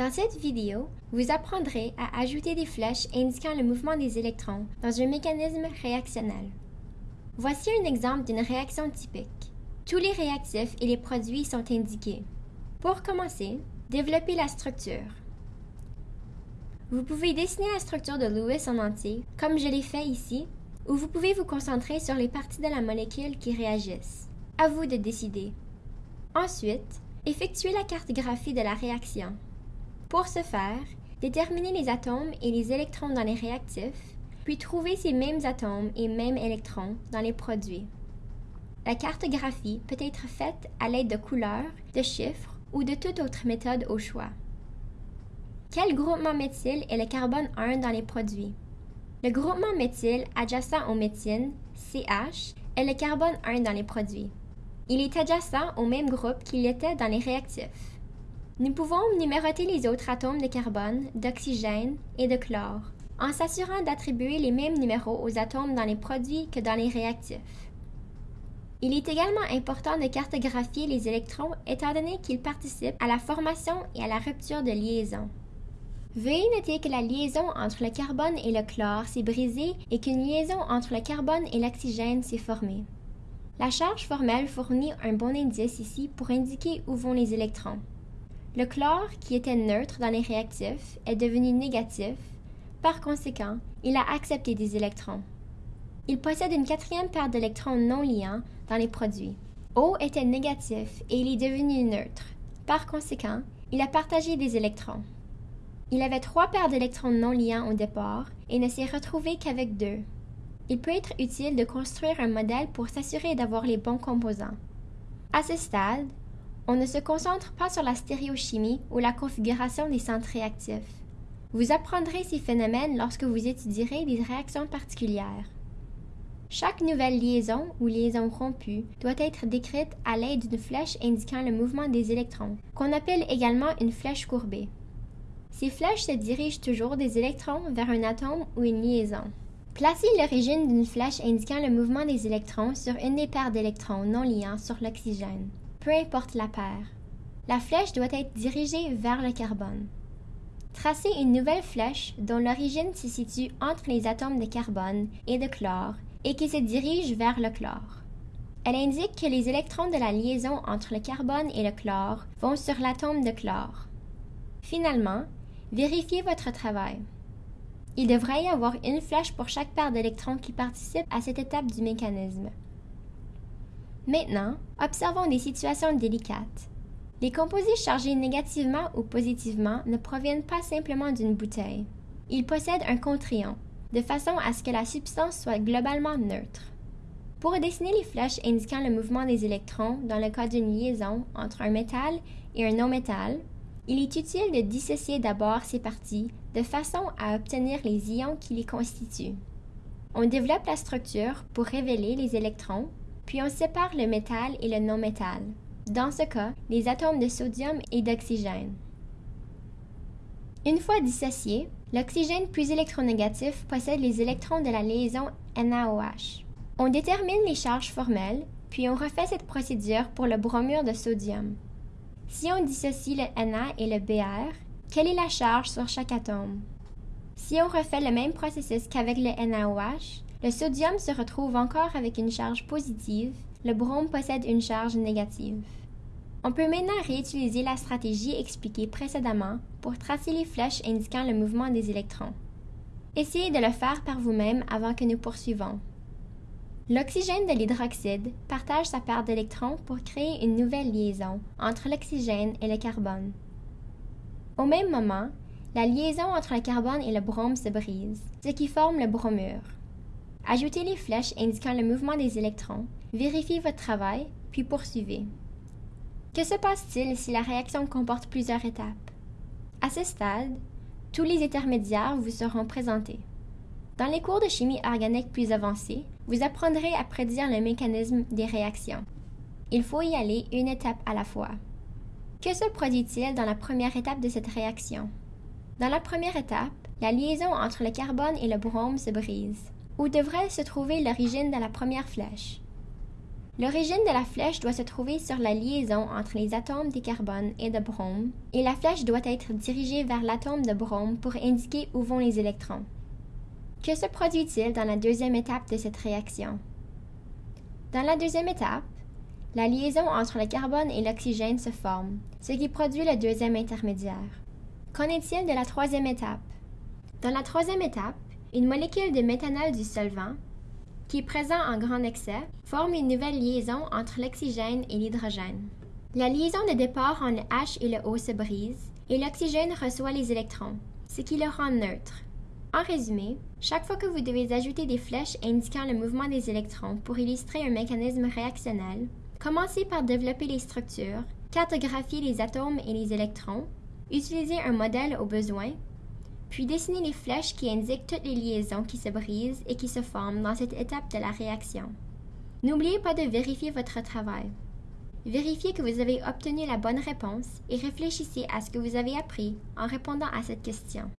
Dans cette vidéo, vous apprendrez à ajouter des flèches indiquant le mouvement des électrons dans un mécanisme réactionnel. Voici un exemple d'une réaction typique. Tous les réactifs et les produits sont indiqués. Pour commencer, développez la structure. Vous pouvez dessiner la structure de Lewis en entier, comme je l'ai fait ici, ou vous pouvez vous concentrer sur les parties de la molécule qui réagissent. À vous de décider. Ensuite, effectuez la cartographie de la réaction. Pour ce faire, déterminez les atomes et les électrons dans les réactifs, puis trouvez ces mêmes atomes et mêmes électrons dans les produits. La cartographie peut être faite à l'aide de couleurs, de chiffres ou de toute autre méthode au choix. Quel groupement méthyle est le carbone 1 dans les produits? Le groupement méthyle adjacent au méthine, CH, est le carbone 1 dans les produits. Il est adjacent au même groupe qu'il était dans les réactifs. Nous pouvons numéroter les autres atomes de carbone, d'oxygène et de chlore, en s'assurant d'attribuer les mêmes numéros aux atomes dans les produits que dans les réactifs. Il est également important de cartographier les électrons étant donné qu'ils participent à la formation et à la rupture de liaison. Veuillez noter que la liaison entre le carbone et le chlore s'est brisée et qu'une liaison entre le carbone et l'oxygène s'est formée. La charge formelle fournit un bon indice ici pour indiquer où vont les électrons. Le chlore, qui était neutre dans les réactifs, est devenu négatif. Par conséquent, il a accepté des électrons. Il possède une quatrième paire d'électrons non liants dans les produits. O était négatif et il est devenu neutre. Par conséquent, il a partagé des électrons. Il avait trois paires d'électrons non liants au départ et ne s'est retrouvé qu'avec deux. Il peut être utile de construire un modèle pour s'assurer d'avoir les bons composants. À ce stade, on ne se concentre pas sur la stéréochimie ou la configuration des centres réactifs. Vous apprendrez ces phénomènes lorsque vous étudierez des réactions particulières. Chaque nouvelle liaison ou liaison rompue doit être décrite à l'aide d'une flèche indiquant le mouvement des électrons, qu'on appelle également une flèche courbée. Ces flèches se dirigent toujours des électrons vers un atome ou une liaison. Placez l'origine d'une flèche indiquant le mouvement des électrons sur une des paires d'électrons non liants sur l'oxygène, peu importe la paire. La flèche doit être dirigée vers le carbone. Tracez une nouvelle flèche dont l'origine se situe entre les atomes de carbone et de chlore et qui se dirige vers le chlore. Elle indique que les électrons de la liaison entre le carbone et le chlore vont sur l'atome de chlore. Finalement, Vérifiez votre travail. Il devrait y avoir une flèche pour chaque paire d'électrons qui participe à cette étape du mécanisme. Maintenant, observons des situations délicates. Les composés chargés négativement ou positivement ne proviennent pas simplement d'une bouteille. Ils possèdent un contrion, de façon à ce que la substance soit globalement neutre. Pour dessiner les flèches indiquant le mouvement des électrons dans le cas d'une liaison entre un métal et un non-métal, il est utile de dissocier d'abord ces parties de façon à obtenir les ions qui les constituent. On développe la structure pour révéler les électrons, puis on sépare le métal et le non-métal. Dans ce cas, les atomes de sodium et d'oxygène. Une fois dissociés, l'oxygène plus électronégatif possède les électrons de la liaison NaOH. On détermine les charges formelles, puis on refait cette procédure pour le bromure de sodium. Si on dissocie le Na et le Br, quelle est la charge sur chaque atome? Si on refait le même processus qu'avec le NaOH, le sodium se retrouve encore avec une charge positive, le brome possède une charge négative. On peut maintenant réutiliser la stratégie expliquée précédemment pour tracer les flèches indiquant le mouvement des électrons. Essayez de le faire par vous-même avant que nous poursuivons. L'oxygène de l'hydroxyde partage sa paire d'électrons pour créer une nouvelle liaison entre l'oxygène et le carbone. Au même moment, la liaison entre le carbone et le brome se brise, ce qui forme le bromure. Ajoutez les flèches indiquant le mouvement des électrons, vérifiez votre travail, puis poursuivez. Que se passe-t-il si la réaction comporte plusieurs étapes? À ce stade, tous les intermédiaires vous seront présentés. Dans les cours de chimie organique plus avancés, vous apprendrez à prédire le mécanisme des réactions. Il faut y aller une étape à la fois. Que se produit-il dans la première étape de cette réaction? Dans la première étape, la liaison entre le carbone et le brome se brise. Où devrait se trouver l'origine de la première flèche? L'origine de la flèche doit se trouver sur la liaison entre les atomes de carbone et de brome, et la flèche doit être dirigée vers l'atome de brome pour indiquer où vont les électrons. Que se produit-il dans la deuxième étape de cette réaction? Dans la deuxième étape, la liaison entre le carbone et l'oxygène se forme, ce qui produit le deuxième intermédiaire. Qu'en est-il de la troisième étape? Dans la troisième étape, une molécule de méthanol du solvant, qui est présent en grand excès, forme une nouvelle liaison entre l'oxygène et l'hydrogène. La liaison de départ entre le H et le O se brise, et l'oxygène reçoit les électrons, ce qui le rend neutre. En résumé, chaque fois que vous devez ajouter des flèches indiquant le mouvement des électrons pour illustrer un mécanisme réactionnel, commencez par développer les structures, cartographier les atomes et les électrons, utiliser un modèle au besoin, puis dessiner les flèches qui indiquent toutes les liaisons qui se brisent et qui se forment dans cette étape de la réaction. N'oubliez pas de vérifier votre travail. Vérifiez que vous avez obtenu la bonne réponse et réfléchissez à ce que vous avez appris en répondant à cette question.